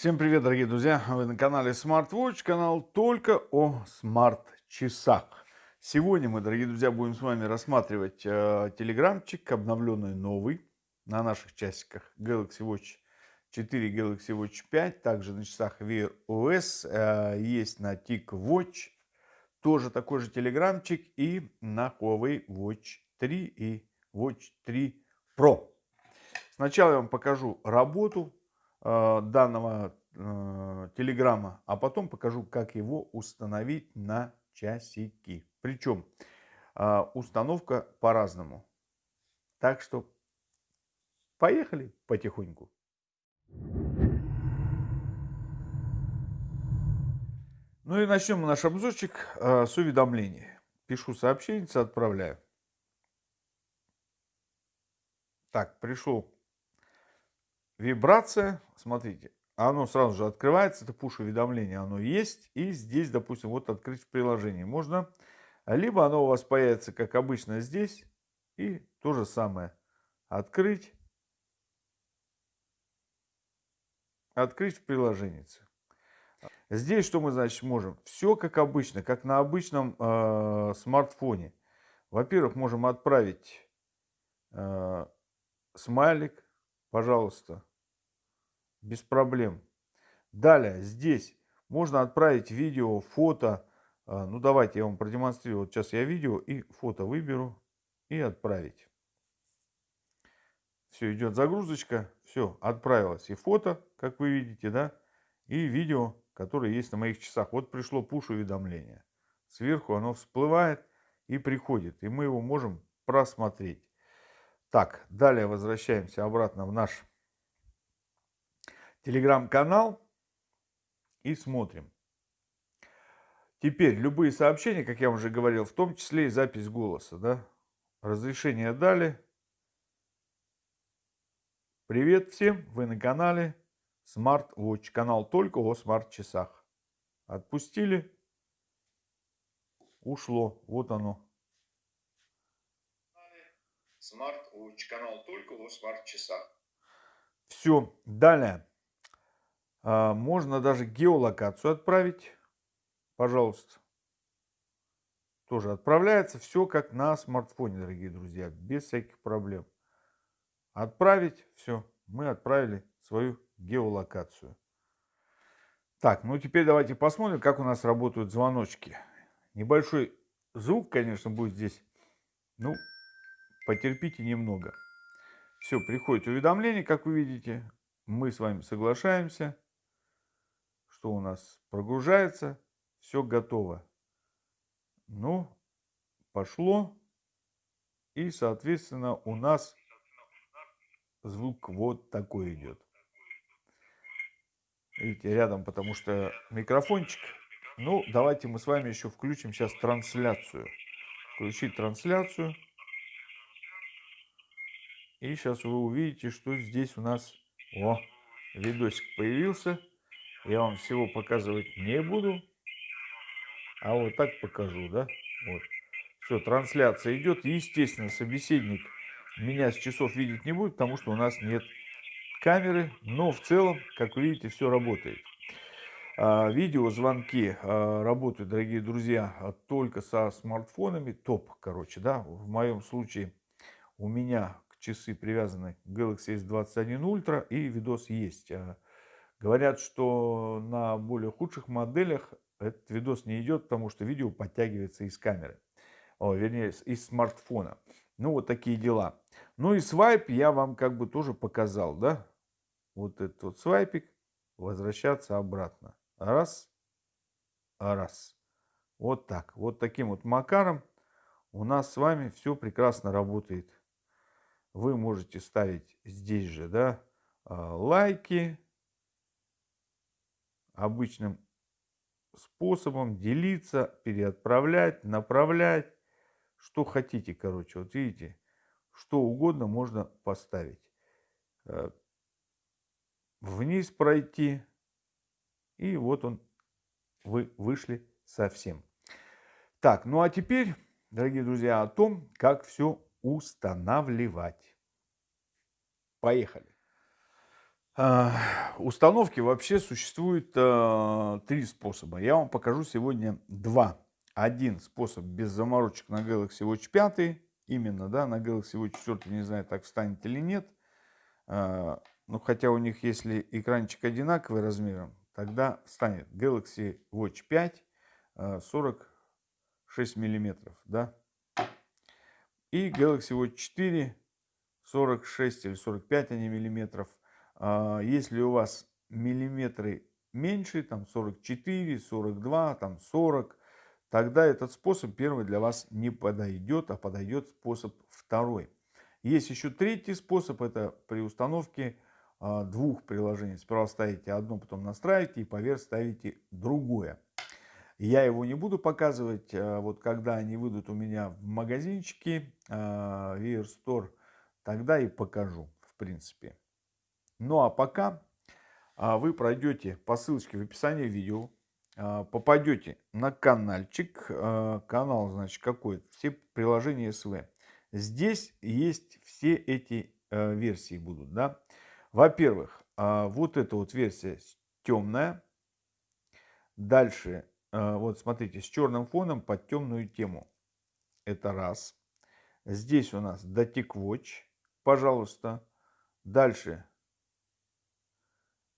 Всем привет, дорогие друзья! Вы на канале SmartWatch, канал только о смарт-часах. Сегодня мы, дорогие друзья, будем с вами рассматривать э, телеграмчик, обновленный новый на наших часиках Galaxy Watch 4, Galaxy Watch 5, также на часах Wear OS, э, есть на TicWatch, тоже такой же телеграмчик и на Huawei Watch 3 и Watch 3 Pro. Сначала я вам покажу работу данного э, телеграмма, а потом покажу, как его установить на часики. Причем э, установка по-разному. Так что поехали потихоньку. Ну и начнем наш обзорчик с уведомления. Пишу сообщение, отправляю. Так, пришел вибрация, смотрите, оно сразу же открывается, это пуш-уведомление, оно есть. И здесь, допустим, вот открыть в приложении можно. Либо оно у вас появится, как обычно, здесь. И то же самое. Открыть. Открыть в приложении. Здесь что мы, значит, можем? Все как обычно, как на обычном э, смартфоне. Во-первых, можем отправить э, смайлик, пожалуйста, без проблем. Далее, здесь можно отправить видео, фото. А, ну, давайте я вам продемонстрирую. Вот сейчас я видео и фото выберу и отправить. Все, идет загрузочка. Все, отправилось и фото, как вы видите, да, и видео, которое есть на моих часах. Вот пришло пуш-уведомление. Сверху оно всплывает и приходит. И мы его можем просмотреть. Так, далее возвращаемся обратно в наш телеграм-канал и смотрим. Теперь любые сообщения, как я уже говорил, в том числе и запись голоса. Да? Разрешение дали. Привет всем, вы на канале Smart Watch. Канал только о смарт-часах. Отпустили. Ушло. Вот оно. Smart Watch. Канал только о смарт-часах. Все. Далее. А, можно даже геолокацию отправить. Пожалуйста. Тоже отправляется. Все как на смартфоне, дорогие друзья. Без всяких проблем. Отправить. Все. Мы отправили свою геолокацию. Так, ну теперь давайте посмотрим, как у нас работают звоночки. Небольшой звук, конечно, будет здесь. Ну, потерпите немного. Все, приходит уведомление, как вы видите. Мы с вами соглашаемся что у нас прогружается, все готово. Ну, пошло. И, соответственно, у нас звук вот такой идет. Видите, рядом, потому что микрофончик. Ну, давайте мы с вами еще включим сейчас трансляцию. Включить трансляцию. И сейчас вы увидите, что здесь у нас... О, видосик появился. Я вам всего показывать не буду. А вот так покажу, да? Вот. Все, трансляция идет. Естественно, собеседник меня с часов видеть не будет, потому что у нас нет камеры. Но в целом, как вы видите, все работает. А, видеозвонки а, работают, дорогие друзья, только со смартфонами. Топ, короче, да. В моем случае у меня часы привязаны Galaxy S21 Ultra и видос есть. Говорят, что на более худших моделях этот видос не идет, потому что видео подтягивается из камеры. О, вернее, из смартфона. Ну, вот такие дела. Ну и свайп я вам как бы тоже показал, да? Вот этот вот свайпик. Возвращаться обратно. Раз. Раз. Вот так. Вот таким вот макаром у нас с вами все прекрасно работает. Вы можете ставить здесь же, да, а, лайки, обычным способом делиться, переотправлять, направлять, что хотите, короче. Вот видите, что угодно можно поставить. Э, вниз пройти, и вот он, вы вышли совсем. Так, ну а теперь, дорогие друзья, о том, как все устанавливать. Поехали. А, установки вообще существует а, три способа. Я вам покажу сегодня два. Один способ без заморочек на Galaxy Watch 5. Именно, да, на Galaxy Watch 4, не знаю, так встанет или нет. А, ну, хотя у них, если экранчик одинаковый размером, тогда станет Galaxy Watch 5 46 миллиметров, да. И Galaxy Watch 4 46 или 45 они миллиметров. А, если у вас миллиметры меньше, там 44, 42, там 40, тогда этот способ первый для вас не подойдет, а подойдет способ второй. Есть еще третий способ, это при установке а, двух приложений. Сперва ставите одно, потом настраиваете и поверх ставите другое. Я его не буду показывать, а, вот когда они выйдут у меня в магазинчике, Wear Store, тогда и покажу, в принципе. Ну а пока а, вы пройдете по ссылочке в описании видео, а, попадете на каналчик, а, канал, значит, какой? Все приложения СВ. Здесь есть все эти версии будут, да. Во-первых, вот эта вот версия темная. Дальше, вот смотрите, с черным фоном под темную тему. Это раз. Здесь у нас Datic Watch, пожалуйста. Дальше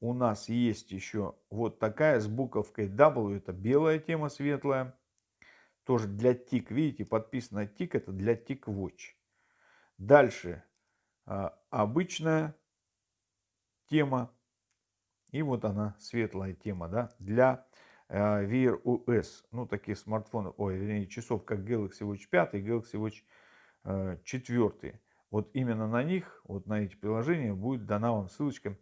у нас есть еще вот такая с буковкой W. Это белая тема светлая. Тоже для тик. Видите, подписано тик. Это для тик watch. Дальше а, обычная тема. И вот она, светлая тема, да, для а, Wear OS. Ну, таких смартфонов, ой, вернее, часов, как Galaxy Watch 5 и Galaxy Watch а, 4. Вот именно на них, вот на эти приложения будет дана вам ссылочка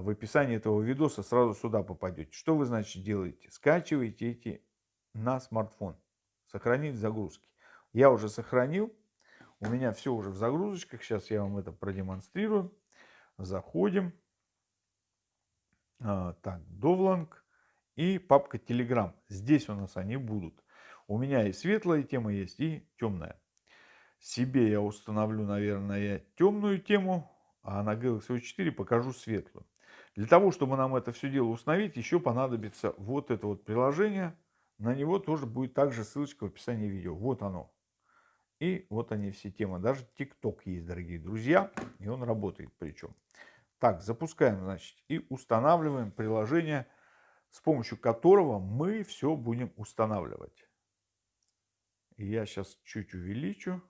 в описании этого видоса сразу сюда попадете. Что вы, значит, делаете? Скачиваете эти на смартфон. Сохранить загрузки. Я уже сохранил. У меня все уже в загрузочках. Сейчас я вам это продемонстрирую. Заходим. А, так, Довланг и папка Telegram. Здесь у нас они будут. У меня и светлая тема есть, и темная. Себе я установлю, наверное, темную тему, а на Galaxy Watch 4 покажу светлую. Для того, чтобы нам это все дело установить, еще понадобится вот это вот приложение. На него тоже будет также ссылочка в описании видео. Вот оно. И вот они все темы. Даже TikTok есть, дорогие друзья. И он работает причем. Так, запускаем, значит, и устанавливаем приложение, с помощью которого мы все будем устанавливать. Я сейчас чуть увеличу,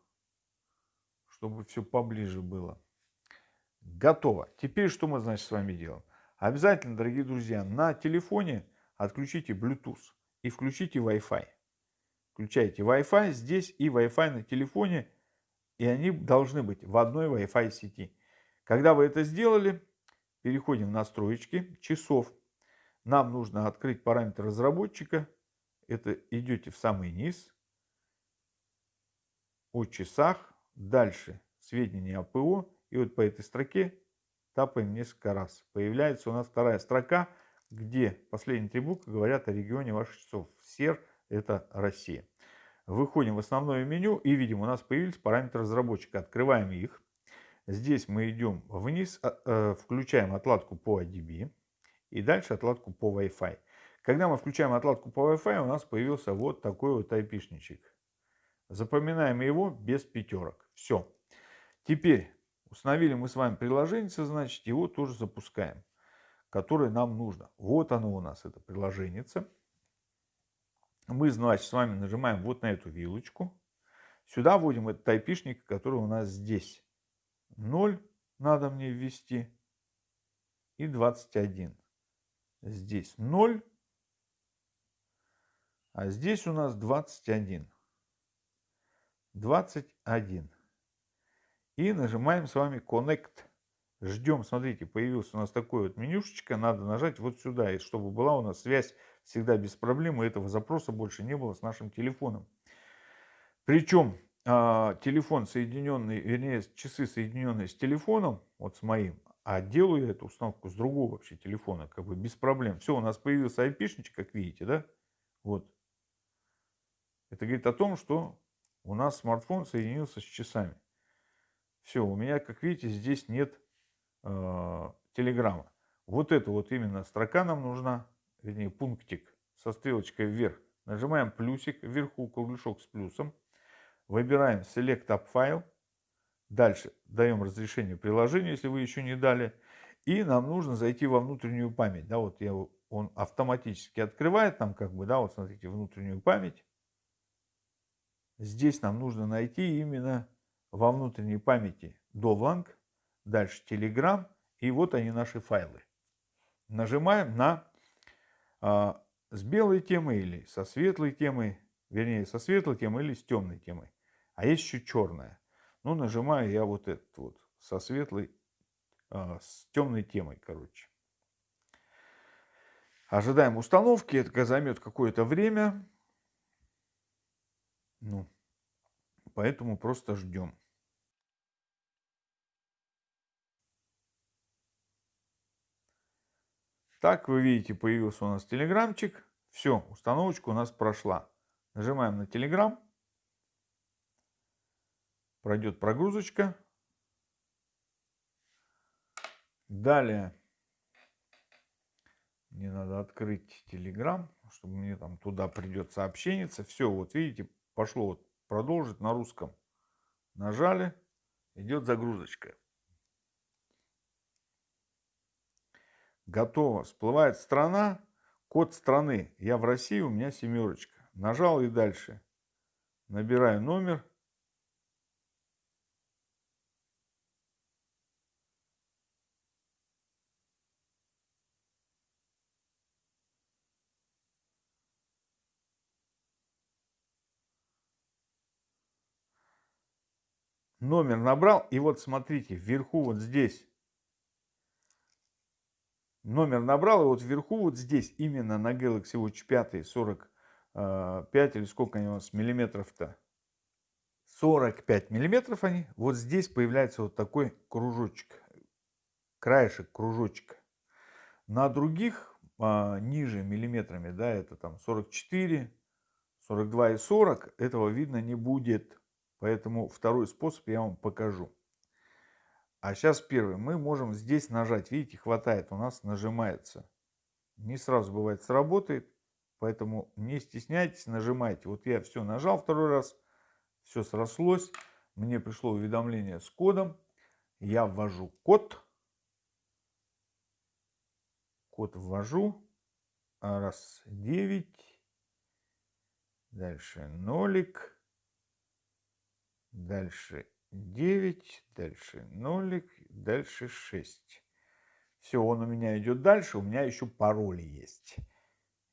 чтобы все поближе было. Готово. Теперь что мы, значит, с вами делаем? Обязательно, дорогие друзья, на телефоне отключите Bluetooth и включите Wi-Fi. Включайте Wi-Fi здесь и Wi-Fi на телефоне, и они должны быть в одной Wi-Fi сети. Когда вы это сделали, переходим в настройки часов. Нам нужно открыть параметр разработчика. Это идете в самый низ. О часах. Дальше сведения о ПО. И вот по этой строке тапаем несколько раз. Появляется у нас вторая строка, где последние три буквы говорят о регионе ваших часов. СЕР – это Россия. Выходим в основное меню и видим, у нас появились параметры разработчика. Открываем их. Здесь мы идем вниз, а, э, включаем отладку по ADB и дальше отладку по Wi-Fi. Когда мы включаем отладку по Wi-Fi, у нас появился вот такой вот айпишничек. Запоминаем его без пятерок. Все. Теперь Установили мы с вами приложение, значит, его тоже запускаем, которое нам нужно. Вот оно у нас, это приложение. Мы, значит, с вами нажимаем вот на эту вилочку. Сюда вводим этот айпишник, который у нас здесь. 0 надо мне ввести и 21. Здесь 0, а здесь у нас 21. 21. И нажимаем с вами Connect. Ждем, смотрите, появился у нас такое вот менюшечко. Надо нажать вот сюда, и чтобы была у нас связь всегда без проблем, и этого запроса больше не было с нашим телефоном. Причем э, телефон соединенный, вернее, часы соединенные с телефоном, вот с моим, а делаю я эту установку с другого вообще телефона, как бы без проблем. Все, у нас появился айпишничек, как видите, да? Вот. Это говорит о том, что у нас смартфон соединился с часами. Все, у меня, как видите, здесь нет э, Телеграма. Вот эта вот именно строка нам нужна, вернее пунктик со стрелочкой вверх. Нажимаем плюсик, вверху кругляшок с плюсом. Выбираем Select Up File. Дальше даем разрешение приложению, если вы еще не дали. И нам нужно зайти во внутреннюю память. Да, вот я, он автоматически открывает нам как бы, да, вот смотрите, внутреннюю память. Здесь нам нужно найти именно во внутренней памяти Dovlang, дальше Telegram, и вот они наши файлы. Нажимаем на а, с белой темой или со светлой темой, вернее со светлой темой или с темной темой. А есть еще черная. Ну, нажимаю я вот этот вот со светлой а, с темной темой, короче. Ожидаем установки, это займет какое-то время. Ну, поэтому просто ждем. Так, вы видите, появился у нас телеграмчик. Все, установочка у нас прошла. Нажимаем на телеграм. Пройдет прогрузочка. Далее мне надо открыть Telegram, чтобы мне там туда придет сообщение. Все, вот видите, пошло вот продолжить на русском. Нажали, идет загрузочка. Готово. Всплывает страна, код страны. Я в России, у меня семерочка. Нажал и дальше. Набираю номер. номер набрал, и вот смотрите, вверху вот здесь номер набрал, и вот вверху вот здесь, именно на Galaxy Watch 5 45 или сколько они у нас миллиметров-то? 45 миллиметров они. Вот здесь появляется вот такой кружочек, краешек кружочка. На других а, ниже миллиметрами, да, это там 44, 42 и 40, этого видно не будет. Поэтому второй способ я вам покажу. А сейчас первый. Мы можем здесь нажать. Видите, хватает. У нас нажимается. Не сразу бывает сработает. Поэтому не стесняйтесь, нажимайте. Вот я все нажал второй раз. Все срослось. Мне пришло уведомление с кодом. Я ввожу код. Код ввожу. Раз, девять. Дальше нолик. Дальше 9, дальше нолик, дальше 6. Все, он у меня идет дальше, у меня еще пароли есть.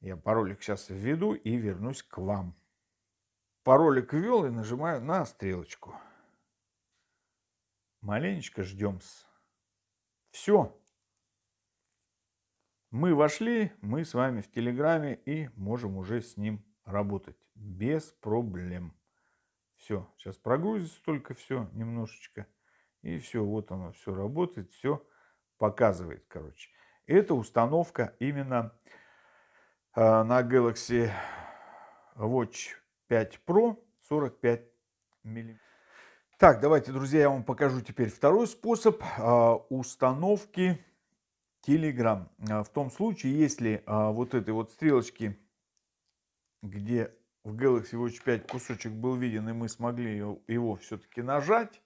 Я паролик сейчас введу и вернусь к вам. Паролик ввел и нажимаю на стрелочку. Маленечко ждем. Все. Мы вошли, мы с вами в Телеграме и можем уже с ним работать без проблем. Все, сейчас прогрузится только все немножечко. И все, вот оно все работает, все показывает, короче. Это установка именно э, на Galaxy Watch 5 Pro 45 мм. Так, давайте, друзья, я вам покажу теперь второй способ э, установки Telegram. Э, в том случае, если вот этой вот стрелочки, где в Galaxy Watch 5 кусочек был виден, и мы смогли его все-таки нажать.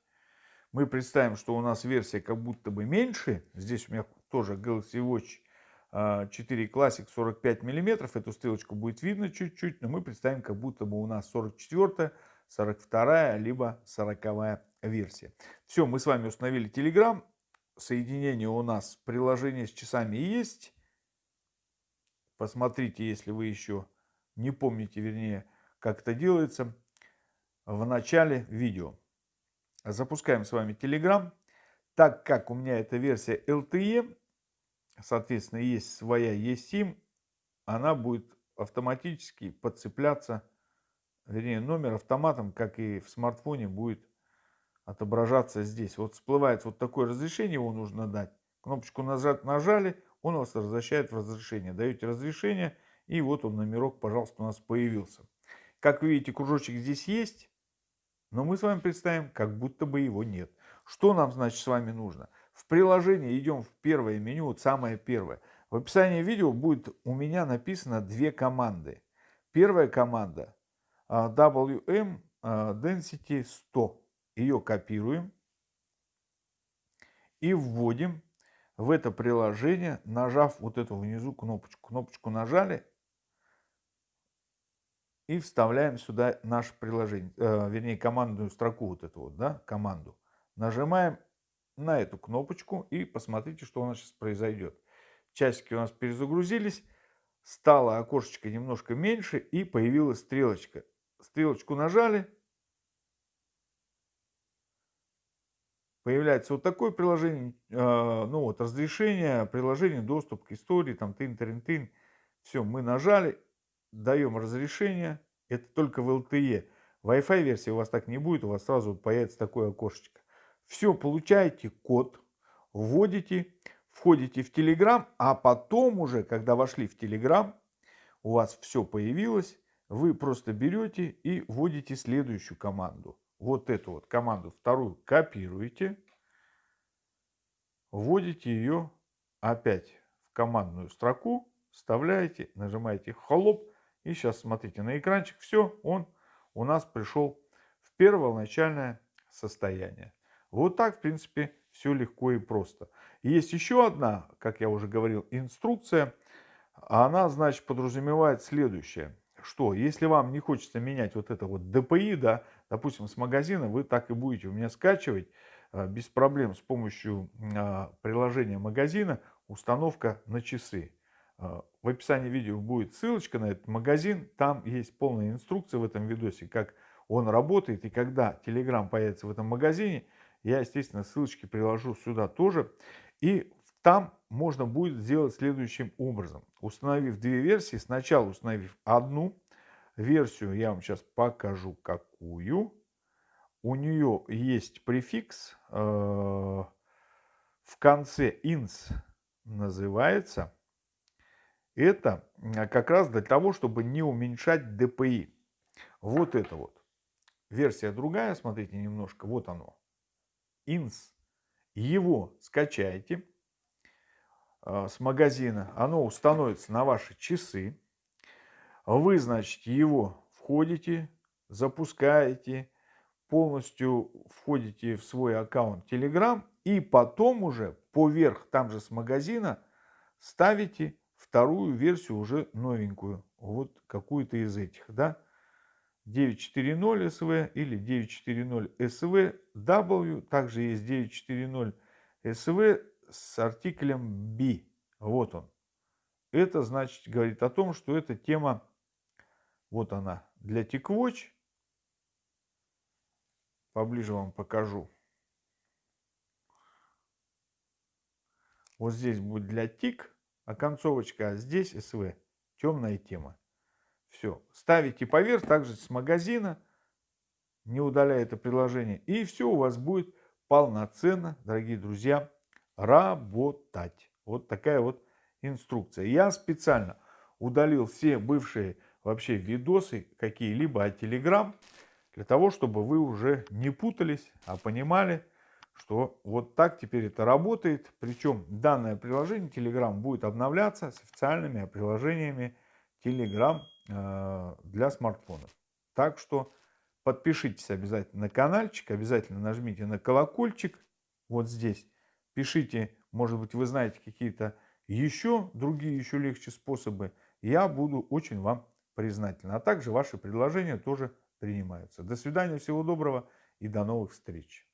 Мы представим, что у нас версия как будто бы меньше. Здесь у меня тоже Galaxy Watch 4 Classic 45 миллиметров. Эту стрелочку будет видно чуть-чуть, но мы представим, как будто бы у нас 44, 42, либо 40 версия. Все, мы с вами установили Telegram. Соединение у нас приложение с часами есть. Посмотрите, если вы еще не помните, вернее, как это делается, в начале видео. Запускаем с вами Telegram. Так как у меня эта версия LTE, соответственно, есть своя eSIM, она будет автоматически подцепляться, вернее, номер автоматом, как и в смартфоне, будет отображаться здесь. Вот всплывает вот такое разрешение, его нужно дать. Кнопочку нажать, нажали, он вас возвращает в разрешение. Даете разрешение, и вот он номерок, пожалуйста, у нас появился. Как вы видите, кружочек здесь есть, но мы с вами представим, как будто бы его нет. Что нам, значит, с вами нужно? В приложении идем в первое меню, вот самое первое. В описании видео будет у меня написано две команды. Первая команда а, WM а, Density 100. Ее копируем и вводим в это приложение, нажав вот эту внизу кнопочку. Кнопочку нажали и вставляем сюда наше приложение, э, вернее командную строку вот эту вот, да, команду. Нажимаем на эту кнопочку и посмотрите, что у нас сейчас произойдет. Часики у нас перезагрузились, стало окошечко немножко меньше и появилась стрелочка. Стрелочку нажали, появляется вот такое приложение, э, ну вот разрешение, приложение, доступ к истории, там тын-тын-тын. Все, мы нажали, даем разрешение, это только в LTE. Wi-Fi версии у вас так не будет, у вас сразу появится такое окошечко. Все, получаете код, вводите, входите в Telegram, а потом уже, когда вошли в Telegram, у вас все появилось, вы просто берете и вводите следующую команду. Вот эту вот команду вторую копируете, вводите ее опять в командную строку, вставляете, нажимаете холоп, и сейчас смотрите на экранчик, все, он у нас пришел в первоначальное состояние. Вот так, в принципе, все легко и просто. Есть еще одна, как я уже говорил, инструкция. Она, значит, подразумевает следующее. Что, если вам не хочется менять вот это вот DPI, да, допустим, с магазина, вы так и будете у меня скачивать э, без проблем с помощью а, приложения магазина установка на часы. В описании видео будет ссылочка на этот магазин. Там есть полная инструкция в этом видосе, как он работает. И когда Telegram появится в этом магазине, я, естественно, ссылочки приложу сюда тоже. И там можно будет сделать следующим образом. Установив две версии, сначала установив одну версию, я вам сейчас покажу какую. У нее есть префикс э, в конце ins называется. Это как раз для того, чтобы не уменьшать DPI. Вот это вот. Версия другая, смотрите немножко, вот оно ins. Его скачайте а, с магазина. Оно установится на ваши часы. Вы, значит, его входите, запускаете, полностью входите в свой аккаунт Telegram и потом уже поверх там же с магазина ставите вторую версию уже новенькую. Вот какую-то из этих, да. 940 SV или 940 SVW. Также есть 940 SV с артиклем B. Вот он. Это значит, говорит о том, что эта тема, вот она, для TicWatch. Поближе вам покажу. Вот здесь будет для тик, а концовочка а здесь SV. Темная тема. Все. Ставите поверх, также с магазина, не удаляя это приложение. И все у вас будет полноценно, дорогие друзья, работать. Вот такая вот инструкция. Я специально удалил все бывшие вообще видосы какие-либо о Telegram, для того, чтобы вы уже не путались, а понимали, что вот так теперь это работает. Причем данное приложение Telegram будет обновляться с официальными приложениями Telegram э, для смартфонов. Так что подпишитесь обязательно на каналчик, обязательно нажмите на колокольчик вот здесь. Пишите, может быть, вы знаете какие-то еще другие, еще легче способы. Я буду очень вам признателен. А также ваши предложения тоже принимаются. До свидания, всего доброго и до новых встреч.